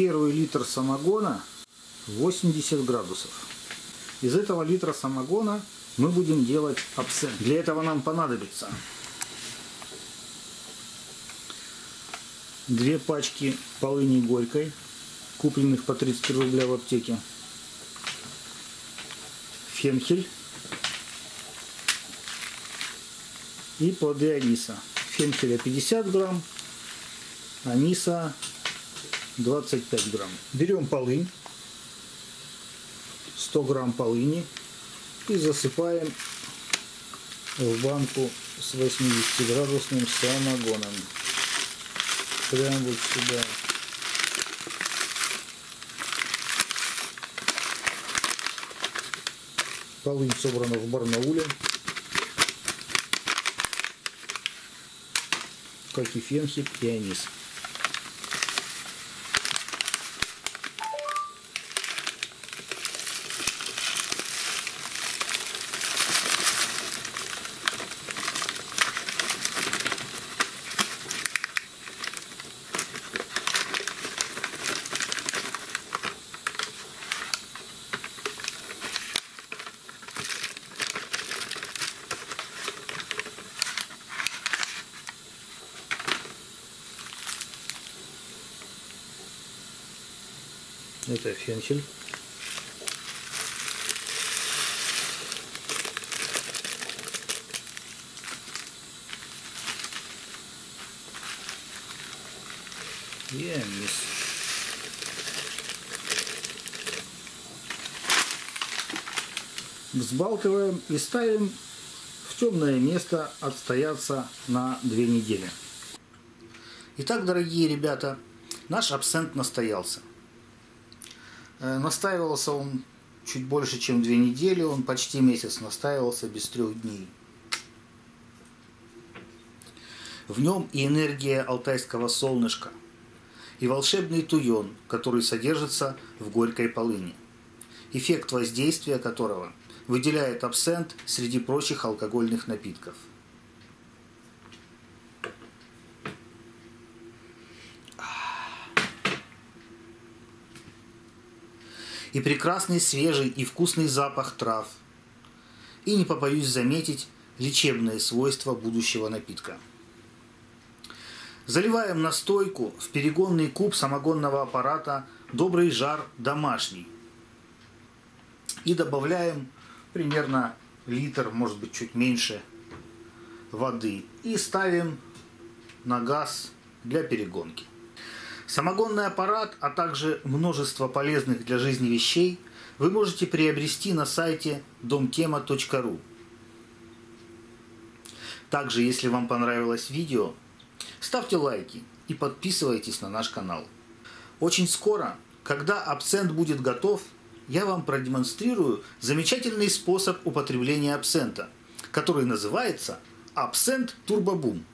первый литр самогона 80 градусов. Из этого литра самогона мы будем делать абсент. Для этого нам понадобится две пачки полыни горькой, купленных по 33 рубля в аптеке, фенхель и плоды аниса. Фенхеля 50 грамм, аниса 25 грамм. Берем полынь, 100 грамм полыни и засыпаем в банку с 80 градусным самогоном. Прям вот сюда. Полынь собрана в Барнауле. Как и фенхель и Это фенхель. И анис. Взбалтываем и ставим в темное место отстояться на две недели. Итак, дорогие ребята, наш абсент настоялся. Э, настаивался он чуть больше, чем две недели, он почти месяц настаивался без трех дней. В нем и энергия алтайского солнышка, и волшебный туен, который содержится в горькой полыни, эффект воздействия которого выделяет абсент среди прочих алкогольных напитков – и прекрасный свежий и вкусный запах трав. И не побоюсь заметить лечебные свойства будущего напитка. Заливаем настойку в перегонный куб самогонного аппарата «Добрый жар домашний». И добавляем примерно литр, может быть чуть меньше воды. И ставим на газ для перегонки. Самогонный аппарат, а также множество полезных для жизни вещей вы можете приобрести на сайте domtema.ru. Также, если вам понравилось видео, ставьте лайки и подписывайтесь на наш канал. Очень скоро, когда абсент будет готов, я вам продемонстрирую замечательный способ употребления абсента, который называется абсент турбобум.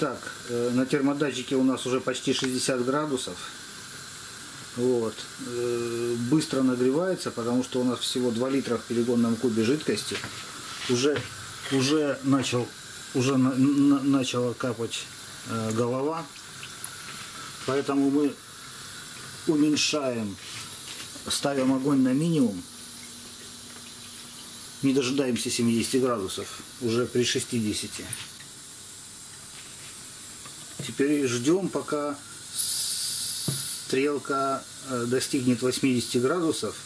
Итак, э, на термодатчике у нас уже почти 60 градусов. Вот. Э, Быстро нагревается, потому что у нас всего 2 литра в перегонном кубе жидкости. Уже, уже, начал, уже на, на- начала капать э, голова. Поэтому мы уменьшаем, ставим огонь на минимум. Не дожидаемся 70 градусов, уже при 60. Теперь ждем, пока стрелка э, достигнет 80 градусов.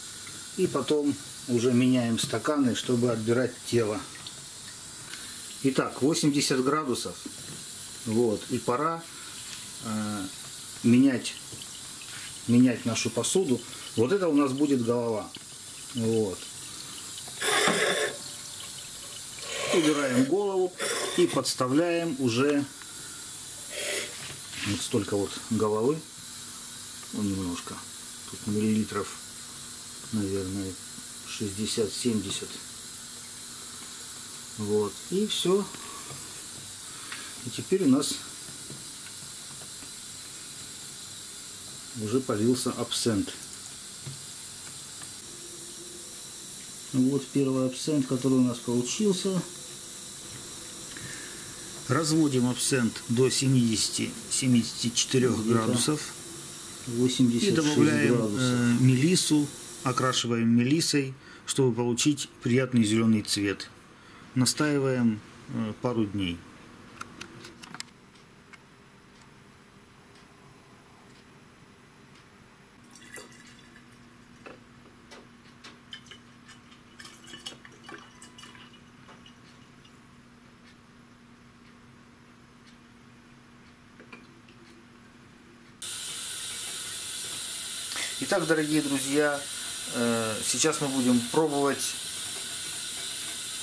И потом уже меняем стаканы, чтобы отбирать тело. Итак, 80 градусов. Вот. И пора э, менять, менять нашу посуду. Вот это у нас будет голова. Вот. Убираем голову и подставляем уже вот столько вот головы. Ну, немножко. Тут миллилитров, наверное, 60-70. Вот. И все. И теперь у нас уже полился абсент. Вот первый абсент, который у нас получился. Разводим абсент до 70-74 градусов. 86 И добавляем градусов. э, мелиссу, окрашиваем мелиссой, чтобы получить приятный зеленый цвет. Настаиваем э, пару дней. Итак, дорогие друзья, э, сейчас мы будем пробовать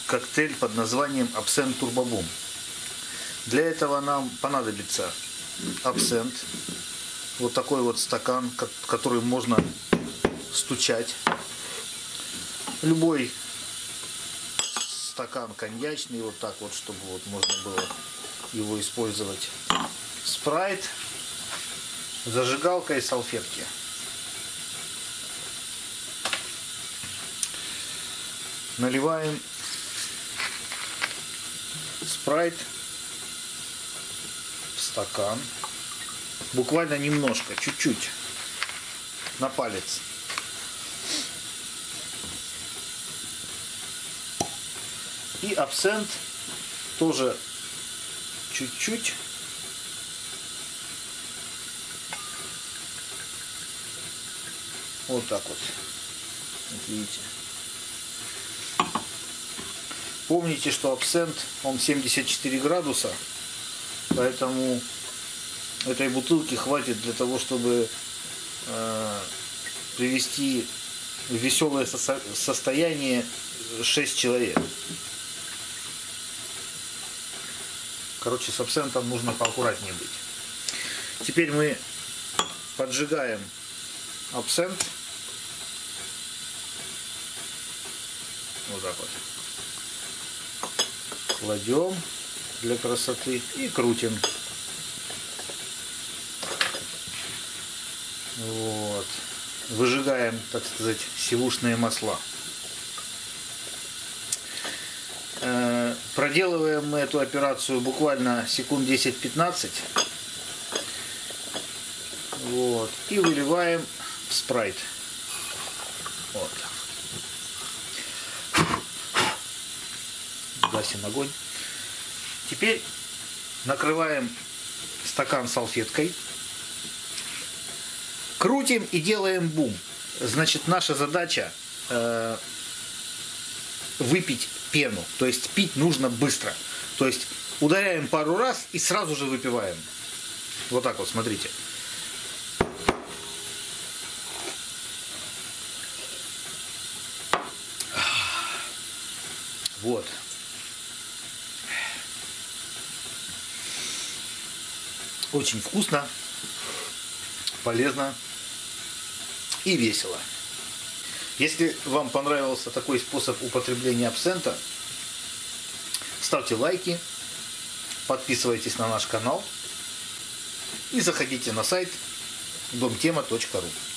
коктейль под названием Абсент Турбобум. Для этого нам понадобится абсент, вот такой вот стакан, ко- который можно стучать. Любой стакан коньячный, вот так вот, чтобы вот можно было его использовать. Спрайт, зажигалка и салфетки. Наливаем спрайт в стакан. Буквально немножко, чуть-чуть. На палец. И абсент тоже чуть-чуть. Вот так вот. Вот видите. Помните, что абсент, он 74 градуса, поэтому этой бутылки хватит для того, чтобы э, привести в веселое сосо- состояние 6 человек. Короче, с абсентом нужно поаккуратнее быть. Теперь мы поджигаем абсент. Вот так вот кладем для красоты и крутим. Вот. Выжигаем, так сказать, сивушные масла. Э, Проделываем мы эту операцию буквально секунд 10-15. Вот. И выливаем в спрайт. Вот. Гасим огонь. Теперь накрываем стакан салфеткой. Крутим и делаем бум. Значит, наша задача э, выпить пену. То есть пить нужно быстро. То есть ударяем пару раз и сразу же выпиваем. Вот так вот, смотрите. Вот. Очень вкусно, полезно и весело. Если вам понравился такой способ употребления абсента, ставьте лайки, подписывайтесь на наш канал и заходите на сайт домтема.ру.